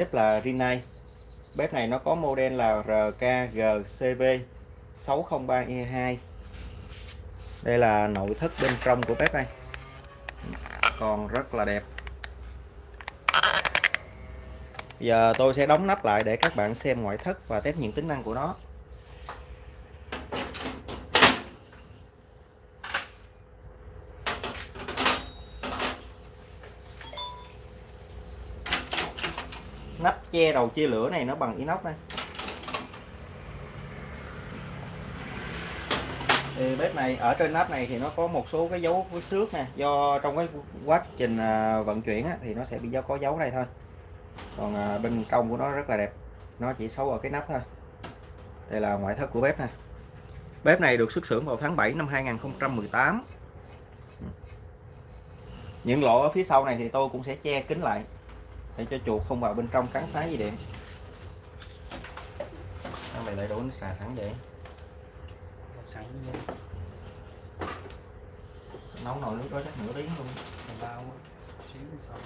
bếp là Rinnai. Bếp này nó có model là RKGCV 603E2 đây là nội thất bên trong của bếp này. Còn rất là đẹp. Giờ tôi sẽ đóng nắp lại để các bạn xem ngoại thất và test những tính năng của nó nắp che đầu chia lửa này nó bằng inox này thì bếp này ở trên nắp này thì nó có một số cái dấu với xước nè. Do trong cái quá trình à, vận chuyển á, thì nó sẽ bị do có dấu này thôi. Còn à, bên trong của nó rất là đẹp. Nó chỉ xấu ở cái nắp thôi. Đây là ngoại thất của bếp nè. Bếp này được xuất xưởng vào tháng 7 năm 2018 những lỗ ở phía sau này thì tôi cũng sẽ che kín lại để cho chuột không vào bên trong cắn phá dây điện. Sao mày lại đổ nước xà sẵn vậy. Sẵn nấu nồi nước đó chắc nửa tiếng luôn. Bao xíu xong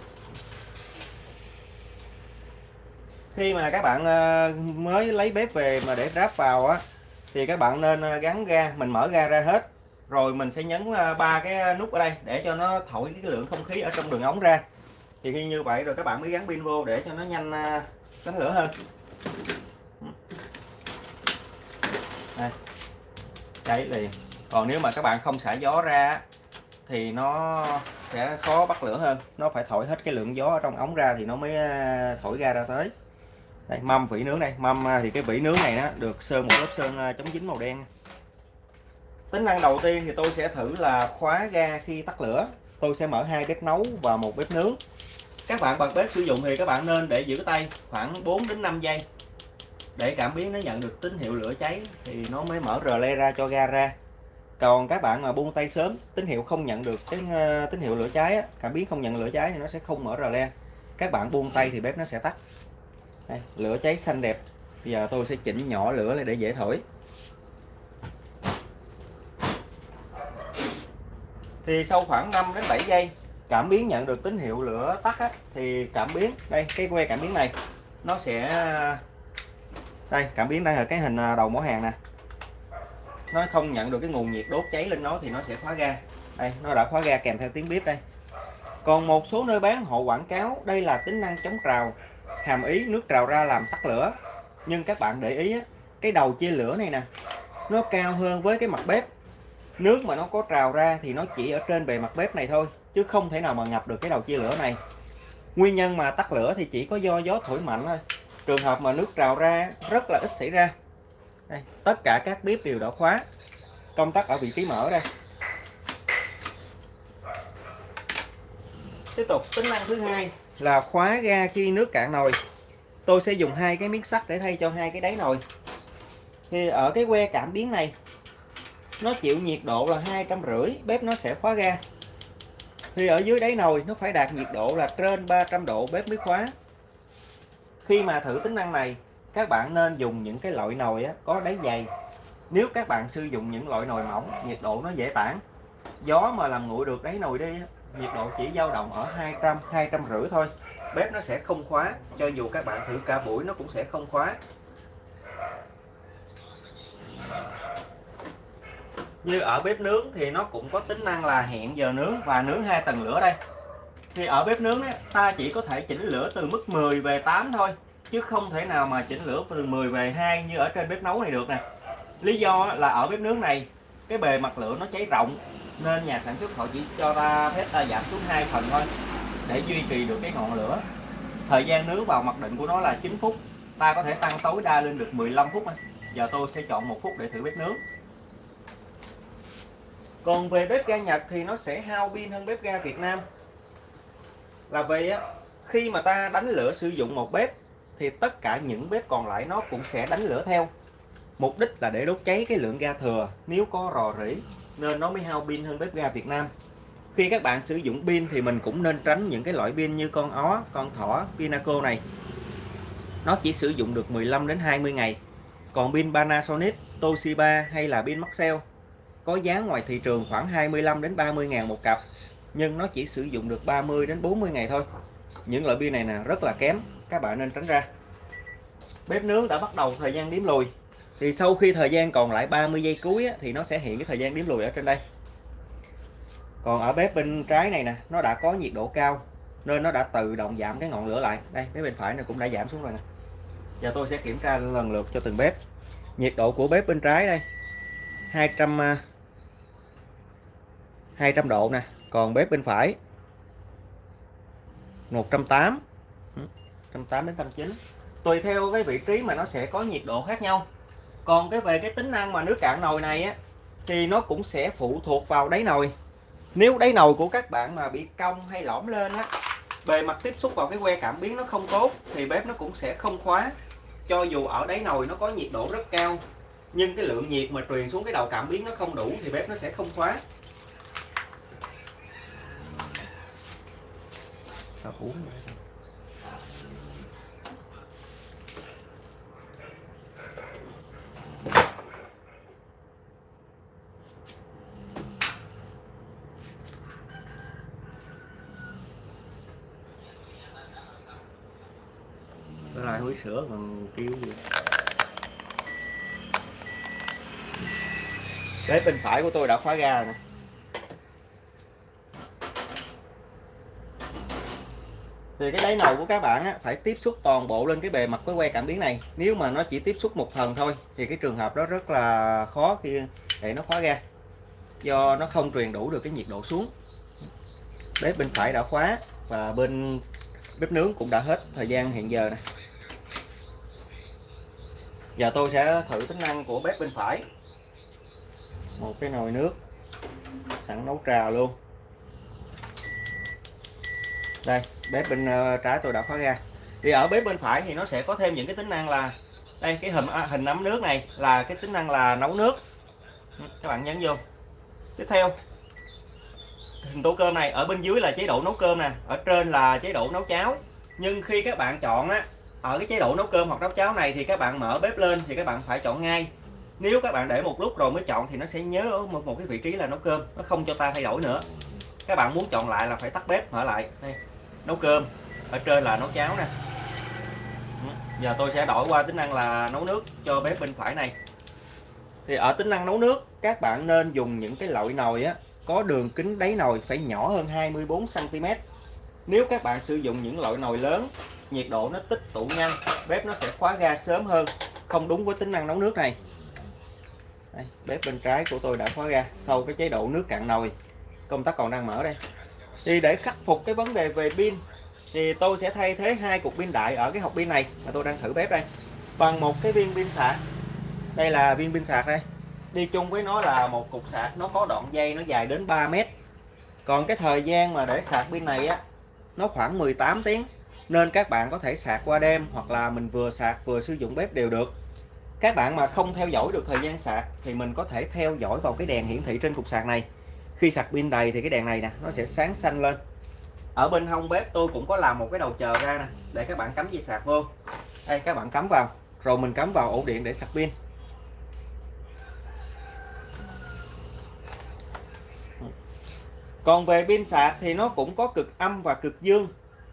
khi mà các bạn ờ, mới lấy bếp về mà để ráp vào á, thì các bạn nên ờ, gắn ga, mình mở ga ra hết. Rồi mình sẽ nhấn ờ, ba cái nút ở đây để cho nó thổi cái lượng không khí ở trong đường ống ra thì khi như vậy rồi các bạn mới gắn pin vô để cho nó nhanh à, đánh lửa hơn. Đây. Cháy liền. Còn nếu mà các bạn không xả gió ra thì nó sẽ khó bắt lửa hơn. Nó phải thổi hết cái lượng gió ở trong ống ra thì nó mới à, thổi ra ra tới. Đây, mâm vỉ nướng đây. Mâm à, thì cái vỉ nướng này nó được sơn một lớp sơn chống dính màu đen. Tính năng đầu tiên thì tôi sẽ thử là khóa ga khi tắt lửa. Tôi sẽ mở hai bếp nấu và một bếp nướng các bạn bật bếp sử dụng thì các bạn nên để giữ tay khoảng 4 đến 5 giây. Để cảm biến nó nhận được tín hiệu lửa cháy thì nó mới mở rờ le ra cho ga ra. Còn các bạn mà buông tay sớm tín hiệu không nhận được cái ờ, tín hiệu lửa cháy cảm biến không nhận lửa cháy thì nó sẽ không mở rờ le. Các bạn buông tay thì bếp nó sẽ tắt. Đây, lửa cháy xanh đẹp. Bây giờ tôi sẽ chỉnh nhỏ lửa lại để dễ thổi. Thì sau khoảng 5 đến 7 giây cảm biến nhận được tín hiệu lửa tắt á, thì cảm biến đây cái que cảm biến này nó sẽ đây cảm biến đây là cái hình à, đầu mỏ hàng nè. Nó không nhận được cái nguồn nhiệt đốt cháy lên nó thì nó sẽ khóa ga. Đây nó đã khóa ga kèm theo tiếng bếp đây. Còn một số nơi bán họ quảng cáo đây là tính năng chống trào hàm ý nước trào ra làm tắt lửa. Nhưng các bạn để ý á, cái đầu chia lửa này nè nó cao hơn với cái mặt bếp. Nước mà nó có trào ra thì nó chỉ ở trên bề mặt bếp này thôi chứ không thể nào mà ngập được cái đầu chia lửa này. Nguyên nhân mà tắt lửa thì chỉ có do gió thổi mạnh thôi. Trường hợp mà nước trào ra rất là ít xảy ra. Đây, tất cả các bếp đều đã khóa. Công tắc ở vị trí mở đây. Tiếp tục tính năng thứ hai. Là khóa ga khi nước cạn nồi. Tôi sẽ dùng hai cái miếng sắt để thay cho hai cái đáy nồi. Thì ở cái que cảm biến này nó chịu nhiệt độ là hai trăm rưỡi bếp nó sẽ khóa ga thì ở dưới đáy nồi nó phải đạt nhiệt độ là trên 300 độ bếp mới khóa khi mà thử tính năng này các bạn nên dùng những cái loại nồi á, có đáy dày. Nếu các bạn sử dụng những loại nồi mỏng nhiệt độ nó dễ tản. Gió mà làm nguội được đáy nồi đi nhiệt độ chỉ dao động ở 200 200 rưỡi thôi. Bếp nó sẽ không khóa cho dù các bạn thử cả buổi nó cũng sẽ không khóa như ở bếp nướng thì nó cũng có tính năng là hẹn giờ nướng và nướng hai tầng lửa đây. Thì ở bếp nướng ấy, ta chỉ có thể chỉnh lửa từ mức 10 về 8 thôi chứ không thể nào mà chỉnh lửa từ 10 về 2 như ở trên bếp nấu này được nè. Lý do là ở bếp nướng này cái bề mặt lửa nó cháy rộng nên nhà sản xuất họ chỉ cho ta phép ta giảm xuống hai phần thôi để duy trì được cái ngọn lửa. Thời gian nướng vào mặc định của nó là 9 phút ta có thể tăng tối đa lên được 15 phút giờ tôi sẽ chọn một phút để thử bếp nướng còn về bếp ga Nhật thì nó sẽ hao pin hơn bếp ga Việt Nam. Là vì khi mà ta đánh lửa sử dụng một bếp, thì tất cả những bếp còn lại nó cũng sẽ đánh lửa theo. Mục đích là để đốt cháy cái lượng ga thừa, nếu có rò rỉ, nên nó mới hao pin hơn bếp ga Việt Nam. Khi các bạn sử dụng pin thì mình cũng nên tránh những cái loại pin như con ó, con thỏ, Pinaco này. Nó chỉ sử dụng được 15 đến 20 ngày. Còn pin Panasonic, Toshiba hay là pin Maxell có giá ngoài thị trường khoảng 25 đến 30 ngàn một cặp nhưng nó chỉ sử dụng được 30 đến 40 ngày thôi. Những loại pin này nè rất là kém các bạn nên tránh ra. Bếp nướng đã bắt đầu thời gian điểm lùi. Thì sau khi thời gian còn lại 30 giây cuối á, thì nó sẽ hiện cái thời gian điểm lùi ở trên đây. Còn ở bếp bên trái này nè nó đã có nhiệt độ cao nên nó đã tự động giảm cái ngọn lửa lại. Đây bếp bên phải này cũng đã giảm xuống rồi nè. Giờ tôi sẽ kiểm tra lần lượt cho từng bếp. Nhiệt độ của bếp bên trái đây 200 200 độ nè, còn bếp bên phải. 180 180 đến 190 tùy theo cái vị trí mà nó sẽ có nhiệt độ khác nhau. Còn cái về cái tính năng mà nước cạn nồi này á, thì nó cũng sẽ phụ thuộc vào đáy nồi. Nếu đáy nồi của các bạn mà bị cong hay lõm lên á, bề mặt tiếp xúc vào cái que cảm biến nó không tốt, thì bếp nó cũng sẽ không khóa. Cho dù ở đáy nồi nó có nhiệt độ rất cao, nhưng cái lượng nhiệt mà truyền xuống cái đầu cảm biến nó không đủ, thì bếp nó sẽ không khóa. Sao uống Nó lại húi sữa còn kêu gì. Bếp bên phải của tôi đã khóa ga rồi nè. Thì cái đáy nồi của các bạn á, phải tiếp xúc toàn bộ lên cái bề mặt cái que cảm biến này. Nếu mà nó chỉ tiếp xúc một phần thôi thì cái trường hợp đó rất là khó khi để nó khóa ra. Do nó không truyền đủ được cái nhiệt độ xuống. Bếp bên phải đã khóa và bên bếp nướng cũng đã hết thời gian hiện giờ nè. Giờ tôi sẽ thử tính năng của bếp bên phải. Một cái nồi nước sẵn nấu trà luôn đây bếp bên ờ, trái tôi đã khóa ra. thì ở bếp bên phải thì nó sẽ có thêm những cái tính năng là đây cái hình à, hình nấm nước này là cái tính năng là nấu nước. Ừ, các bạn nhấn vô. Tiếp theo hình tô cơm này ở bên dưới là chế độ nấu cơm nè ở trên là chế độ nấu cháo. Nhưng khi các bạn chọn á ở cái chế độ nấu cơm hoặc nấu cháo này thì các bạn mở bếp lên thì các bạn phải chọn ngay. Nếu các bạn để một lúc rồi mới chọn thì nó sẽ nhớ ở một, một cái vị trí là nấu cơm nó không cho ta thay đổi nữa. Các bạn muốn chọn lại là phải tắt bếp mở lại. Đây nấu cơm. Ở trên là nấu cháo nè. Ừ, giờ tôi sẽ đổi qua tính năng là nấu nước cho bếp bên phải này. Thì ở tính năng nấu nước các bạn nên dùng những cái loại nồi á có đường kính đáy nồi phải nhỏ hơn 24 cm nếu các bạn sử dụng những loại nồi lớn nhiệt độ nó tích tụ nhanh bếp nó sẽ khóa ga sớm hơn. Không đúng với tính năng nấu nước này. Đây, bếp bên trái của tôi đã khóa ga sau cái chế độ nước cạn nồi. Công tắc còn đang mở đây thì để khắc phục cái vấn đề về pin, thì tôi sẽ thay thế hai cục pin đại ở cái hộp pin này mà tôi đang thử bếp đây. Bằng một cái viên pin sạc. Đây là viên pin sạc đây. Đi chung với nó là một cục sạc, nó có đoạn dây nó dài đến 3 mét. Còn cái thời gian mà để sạc pin này á, nó khoảng 18 tiếng. Nên các bạn có thể sạc qua đêm hoặc là mình vừa sạc vừa sử dụng bếp đều được. Các bạn mà không theo dõi được thời gian sạc thì mình có thể theo dõi vào cái đèn hiển thị trên cục sạc này khi sạc pin đầy thì cái đèn này nè, nó sẽ sáng xanh lên. Ở bên hông bếp tôi cũng có làm một cái đầu chờ ra nè, để các bạn cắm dây sạc vô. Đây, các bạn cắm vào, rồi mình cắm vào ổ điện để sạc pin. Còn về pin sạc thì nó cũng có cực âm và cực dương.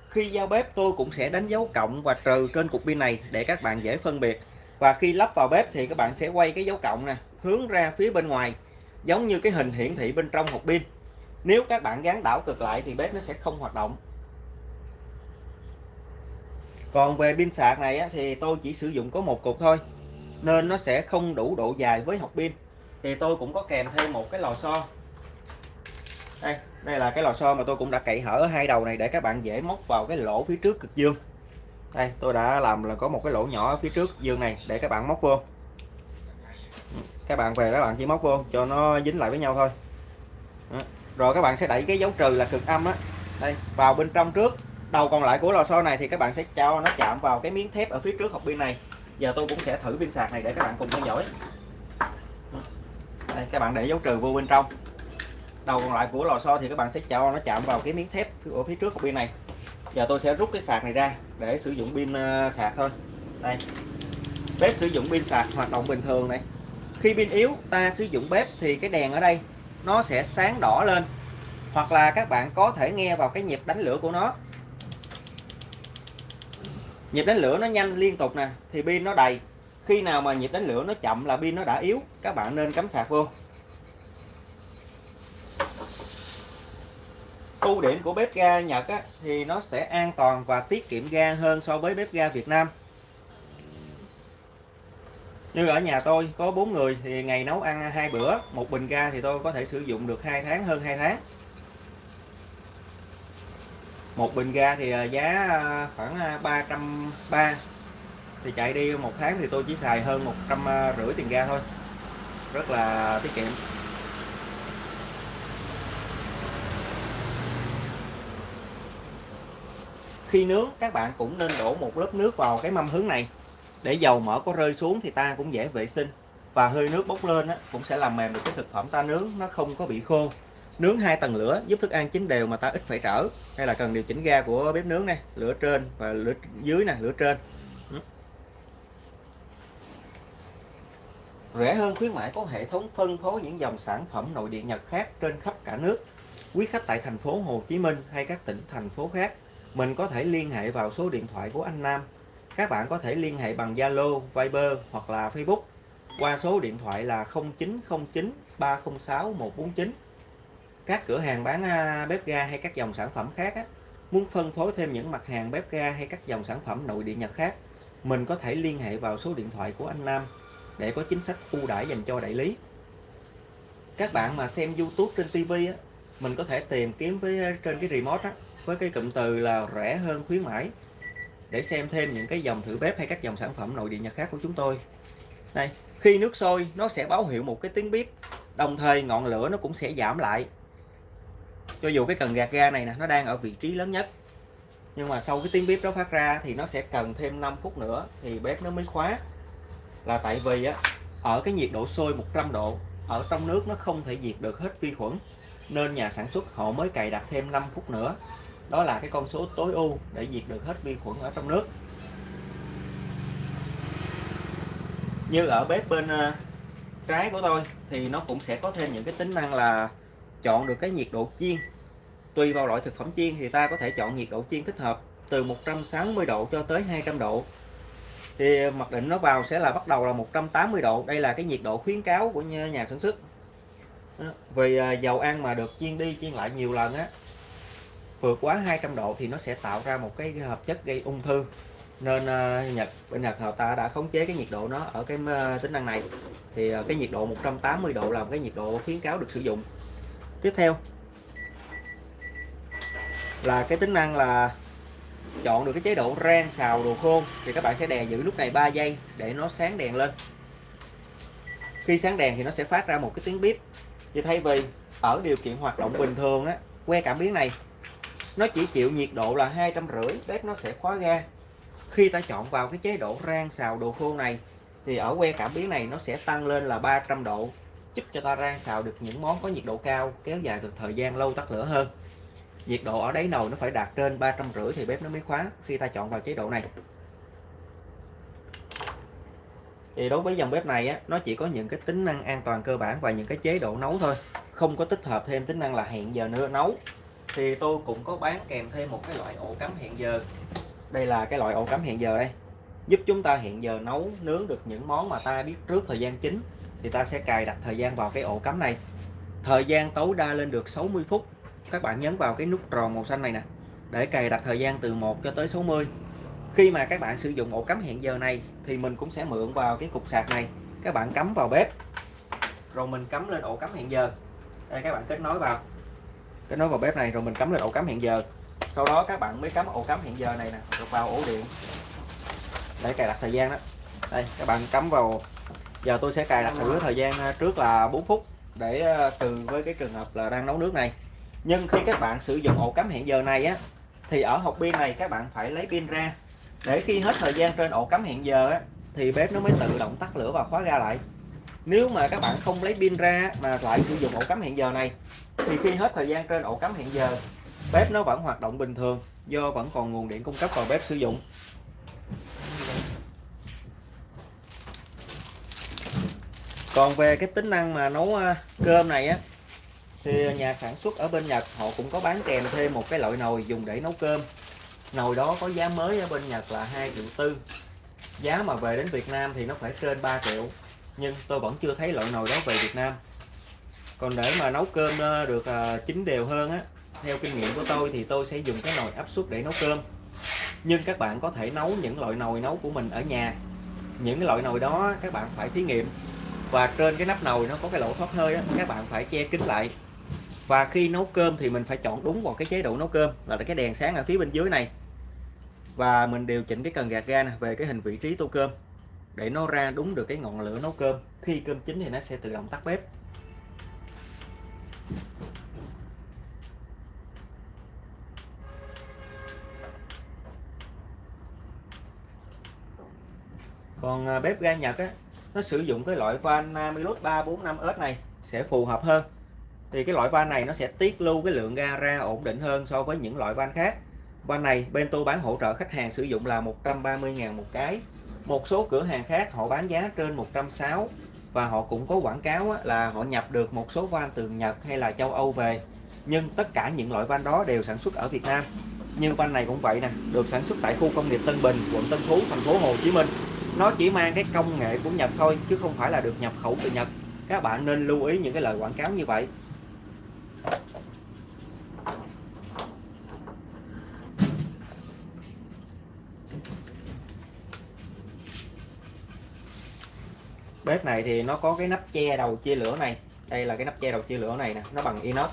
Khi giao bếp tôi cũng sẽ đánh dấu cộng và trừ trên cục pin này để các bạn dễ phân biệt. Và khi lắp vào bếp thì các bạn sẽ quay cái dấu cộng nè, hướng ra phía bên ngoài giống như cái hình hiển thị bên trong hộp pin. Nếu các bạn gắn đảo cực lại thì bếp nó sẽ không hoạt động. Còn về pin sạc này á, thì tôi chỉ sử dụng có một cục thôi nên nó sẽ không đủ độ dài với hộp pin. Thì tôi cũng có kèm thêm một cái lò xo. Đây đây là cái lò xo mà tôi cũng đã cậy hở ở hai đầu này để các bạn dễ móc vào cái lỗ phía trước cực dương. Đây tôi đã làm là có một cái lỗ nhỏ ở phía trước dương này để các bạn móc vô các bạn về các bạn chỉ móc vô, cho nó dính lại với nhau thôi. Đó. rồi các bạn sẽ đẩy cái dấu trừ là cực âm á. Đây, vào bên trong trước. Đầu còn lại của lò xo này thì các bạn sẽ cho nó chạm vào cái miếng thép ở phía trước hộp pin này. Giờ tôi cũng sẽ thử pin sạc này để các bạn cùng theo dõi. Đây, các bạn để dấu trừ vô bên trong. Đầu còn lại của lò xo thì các bạn sẽ cho nó chạm vào cái miếng thép ở phía trước hộp pin này. Giờ tôi sẽ rút cái sạc này ra để sử dụng pin ờ, sạc thôi. Đây. Bếp sử dụng pin sạc hoạt động bình thường này khi pin yếu ta sử dụng bếp thì cái đèn ở đây nó sẽ sáng đỏ lên. Hoặc là các bạn có thể nghe vào cái nhịp đánh lửa của nó. Nhịp đánh lửa nó nhanh liên tục nè thì pin nó đầy. Khi nào mà nhịp đánh lửa nó chậm là pin nó đã yếu các bạn nên cắm sạc vô. Ưu điểm của bếp ga Nhật á, thì nó sẽ an toàn và tiết kiệm ga hơn so với bếp ga Việt Nam như ở nhà tôi, có bốn người thì ngày nấu ăn hai bữa, một bình ga thì tôi có thể sử dụng được hai tháng, hơn hai tháng. Một bình ga thì à, giá à, khoảng à, 330 thì chạy đi một tháng thì tôi chỉ xài hơn một trăm rưỡi tiền ga thôi. Rất là tiết kiệm. Khi nướng, các bạn cũng nên đổ một lớp nước vào cái mâm hướng này để dầu mỡ có rơi xuống thì ta cũng dễ vệ sinh. Và hơi nước bốc lên á, cũng sẽ làm mềm được cái thực phẩm ta nướng nó không có bị khô. Nướng hai tầng lửa giúp thức ăn chín đều mà ta ít phải trở. Hay là cần điều chỉnh ga của bếp nướng này lửa trên và lửa dưới nè lửa trên. Ừ. Rẻ hơn khuyến mãi có hệ thống phân phối những dòng sản phẩm nội địa Nhật khác trên khắp cả nước. Quý khách tại thành phố Hồ Chí Minh hay các tỉnh thành phố khác mình có thể liên hệ vào số điện thoại của anh Nam các bạn có thể liên hệ bằng Zalo, Viber hoặc là Facebook qua số điện thoại là 0909 306 149 các cửa hàng bán à, bếp ga hay các dòng sản phẩm khác á, muốn phân phối thêm những mặt hàng bếp ga hay các dòng sản phẩm nội địa Nhật khác mình có thể liên hệ vào số điện thoại của anh Nam để có chính sách ưu đãi dành cho đại lý. Các bạn mà xem YouTube trên TV á, mình có thể tìm kiếm với à, trên cái remote á, với cái cụm từ là rẻ hơn khuyến mãi để xem thêm những cái dòng thử bếp hay các dòng sản phẩm nội địa Nhật khác của chúng tôi. Đây, khi nước sôi, nó sẽ báo hiệu một cái tiếng bếp đồng thời ngọn lửa nó cũng sẽ giảm lại. Cho dù cái cần gạt ga này nè, nó đang ở vị trí lớn nhất. Nhưng mà sau cái tiếng bếp đó phát ra thì nó sẽ cần thêm 5 phút nữa thì bếp nó mới khóa. Là tại vì á, ở cái nhiệt độ sôi 100 độ, ở trong nước nó không thể diệt được hết vi khuẩn, nên nhà sản xuất họ mới cài đặt thêm 5 phút nữa đó là cái con số tối ưu để diệt được hết vi khuẩn ở trong nước. Như ở bếp bên ờ, trái của tôi thì nó cũng sẽ có thêm những cái tính năng là chọn được cái nhiệt độ chiên. Tùy vào loại thực phẩm chiên thì ta có thể chọn nhiệt độ chiên thích hợp từ 160 độ cho tới 200 độ. Thì mặc định nó vào sẽ là bắt đầu là 180 độ. Đây là cái nhiệt độ khuyến cáo của nhà sản xuất. Ờ, vì ờ, dầu ăn mà được chiên đi chiên lại nhiều lần á vượt quá 200 độ thì nó sẽ tạo ra một cái hợp chất gây ung thư. Nên uh, Nhật bên Nhật họ ta đã khống chế cái nhiệt độ nó ở cái uh, tính năng này. Thì uh, cái nhiệt độ 180 độ là một cái nhiệt độ khuyến cáo được sử dụng. Tiếp theo là cái tính năng là chọn được cái chế độ rang xào đồ khô thì các bạn sẽ đè giữ lúc này 3 giây để nó sáng đèn lên. Khi sáng đèn thì nó sẽ phát ra một cái tiếng bếp như thay vì ở điều kiện hoạt động bình thường á que cảm biến này nó chỉ chịu nhiệt độ là hai trăm rưỡi bếp nó sẽ khóa ga. Khi ta chọn vào cái chế độ rang xào đồ khô này thì ở que cảm biến này nó sẽ tăng lên là 300 độ giúp cho ta rang xào được những món có nhiệt độ cao kéo dài được thời gian lâu tắt lửa hơn. Nhiệt độ ở đáy nồi nó phải đạt trên ba trăm rưỡi thì bếp nó mới khóa khi ta chọn vào chế độ này. Thì đối với dòng bếp này á, nó chỉ có những cái tính năng an toàn cơ bản và những cái chế độ nấu thôi. Không có tích hợp thêm tính năng là hẹn giờ nữa nấu thì tôi cũng có bán kèm thêm một cái loại ổ cắm hẹn giờ. Đây là cái loại ổ cắm hẹn giờ đây. Giúp chúng ta hẹn giờ nấu, nướng được những món mà ta biết trước thời gian chính, thì ta sẽ cài đặt thời gian vào cái ổ cắm này. Thời gian tối đa lên được 60 phút. Các bạn nhấn vào cái nút tròn màu xanh này nè, để cài đặt thời gian từ 1 cho tới 60 khi mà các bạn sử dụng ổ cắm hẹn giờ này, thì mình cũng sẽ mượn vào cái cục sạc này. Các bạn cắm vào bếp, rồi mình cắm lên ổ cắm hẹn giờ. Đây, các bạn kết nối vào cái nối vào bếp này rồi mình cắm lên ổ cắm hẹn giờ. Sau đó các bạn mới cắm ổ cắm hẹn giờ này nè, rồi vào ổ điện. Để cài đặt thời gian đó. Đây, các bạn cắm vào. Giờ tôi sẽ cài đặt thử thời gian à, trước là 4 phút để à, từ với cái trường hợp là đang nấu nước này. Nhưng khi các bạn sử dụng ổ cắm hẹn giờ này á, thì ở hộp pin này các bạn phải lấy pin ra. Để khi hết thời gian trên ổ cắm hẹn giờ á, thì bếp nó mới tự động tắt lửa và khóa ra lại nếu mà các bạn không lấy pin ra mà lại sử dụng ổ cắm hẹn giờ này, thì khi hết thời gian trên ổ cắm hẹn giờ, bếp nó vẫn hoạt động bình thường, do vẫn còn nguồn điện cung cấp vào bếp sử dụng. Còn về cái tính năng mà nấu à, cơm này á, thì nhà sản xuất ở bên Nhật họ cũng có bán kèm thêm một cái loại nồi dùng để nấu cơm. Nồi đó có giá mới ở bên Nhật là 2 triệu tư, giá mà về đến Việt Nam thì nó phải trên 3 triệu nhưng tôi vẫn chưa thấy loại nồi đó về Việt Nam. Còn để mà nấu cơm ờ, được ờ, chín đều hơn á theo kinh nghiệm của tôi thì tôi sẽ dùng cái nồi áp suất để nấu cơm. Nhưng các bạn có thể nấu những loại nồi nấu của mình ở nhà. Những cái loại nồi đó các bạn phải thí nghiệm. Và trên cái nắp nồi nó có cái lỗ thoát hơi á, các bạn phải che kín lại. Và khi nấu cơm thì mình phải chọn đúng vào cái chế độ nấu cơm là cái đèn sáng ở phía bên dưới này. Và mình điều chỉnh cái cần gạt ga nè về cái hình vị trí tô cơm để nó ra đúng được cái ngọn lửa nấu cơm. Khi cơm chín thì nó sẽ tự động tắt bếp. Còn à, bếp ga Nhật á, nó sử dụng cái loại van Namilus 345S này sẽ phù hợp hơn. Thì cái loại van này nó sẽ tiết lưu cái lượng ga ra ổn định hơn so với những loại van khác. Van này bên tôi bán hỗ trợ khách hàng sử dụng là 130.000 một cái một số cửa hàng khác họ bán giá trên 160 và họ cũng có quảng cáo là họ nhập được một số van từ Nhật hay là châu Âu về. Nhưng tất cả những loại van đó đều sản xuất ở Việt Nam. Như van này cũng vậy nè, được sản xuất tại khu công nghiệp Tân Bình, quận Tân Phú, thành phố Hồ Chí Minh. Nó chỉ mang cái công nghệ của Nhật thôi, chứ không phải là được nhập khẩu từ Nhật. Các bạn nên lưu ý những cái lời quảng cáo như vậy. Bếp này thì nó có cái nắp che đầu chia lửa này. Đây là cái nắp che đầu chia lửa này nè, nó bằng inox.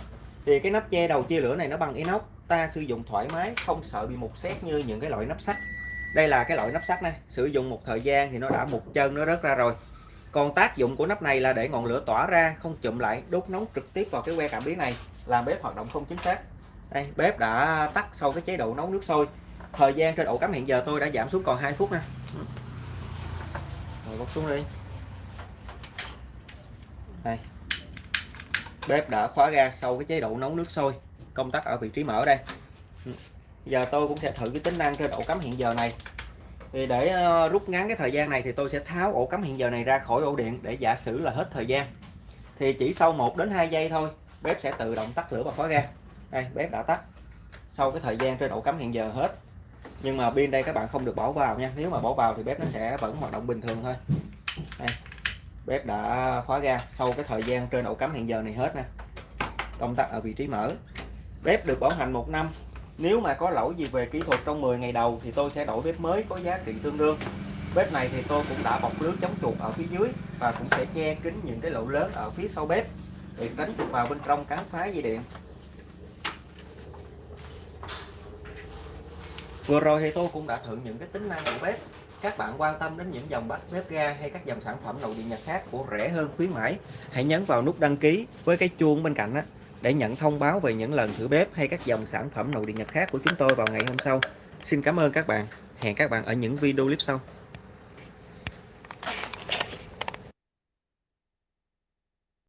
Thì cái nắp che đầu chia lửa này nó bằng inox, ta sử dụng thoải mái, không sợ bị mục xét như những cái loại nắp sắt. Đây là cái loại nắp sắt này, sử dụng một thời gian thì nó đã một chân, nó rớt ra rồi. Còn tác dụng của nắp này là để ngọn lửa tỏa ra, không chụm lại đốt nóng trực tiếp vào cái que cảm biến này, làm bếp hoạt động không chính xác. Đây, bếp đã tắt sau cái chế độ nấu nước sôi. Thời gian trên ổ cắm hiện giờ tôi đã giảm xuống còn 2 phút nè. Rồi bóc xuống đi đây. Bếp đã khóa ga sau cái chế độ nấu nước sôi. Công tắc ở vị trí mở đây. Ừ. Giờ tôi cũng sẽ thử cái tính năng trên ổ cắm hiện giờ này. Thì để ờ, rút ngắn cái thời gian này thì tôi sẽ tháo ổ cắm hiện giờ này ra khỏi ổ điện để giả sử là hết thời gian. Thì chỉ sau 1 đến 2 giây thôi, bếp sẽ tự động tắt lửa và khóa ga đây, bếp đã tắt. Sau cái thời gian trên ổ cắm hiện giờ hết. Nhưng mà pin đây các bạn không được bỏ vào nha. Nếu mà bỏ vào thì bếp nó sẽ vẫn hoạt động bình thường thôi. Đây bếp đã khóa ga. Sau cái thời gian trên ổ cắm hiện giờ này hết nè. Công tắc ở vị trí mở. Bếp được bảo hành một năm. Nếu mà có lỗi gì về kỹ thuật trong 10 ngày đầu thì tôi sẽ đổi bếp mới có giá trị tương đương. Bếp này thì tôi cũng đã bọc lưới chống chuột ở phía dưới và cũng sẽ che kín những cái lỗ lớn ở phía sau bếp để tránh chuột vào bên trong cắn phá dây điện. Vừa rồi thì tôi cũng đã thử những cái tính năng của bếp các bạn quan tâm đến những dòng bát bếp ga hay các dòng sản phẩm nội địa nhật khác của rẻ hơn, khuyến mãi, hãy nhấn vào nút đăng ký với cái chuông bên cạnh đó để nhận thông báo về những lần thử bếp hay các dòng sản phẩm nội địa nhật khác của chúng tôi vào ngày hôm sau. Xin cảm ơn các bạn. Hẹn các bạn ở những video clip sau.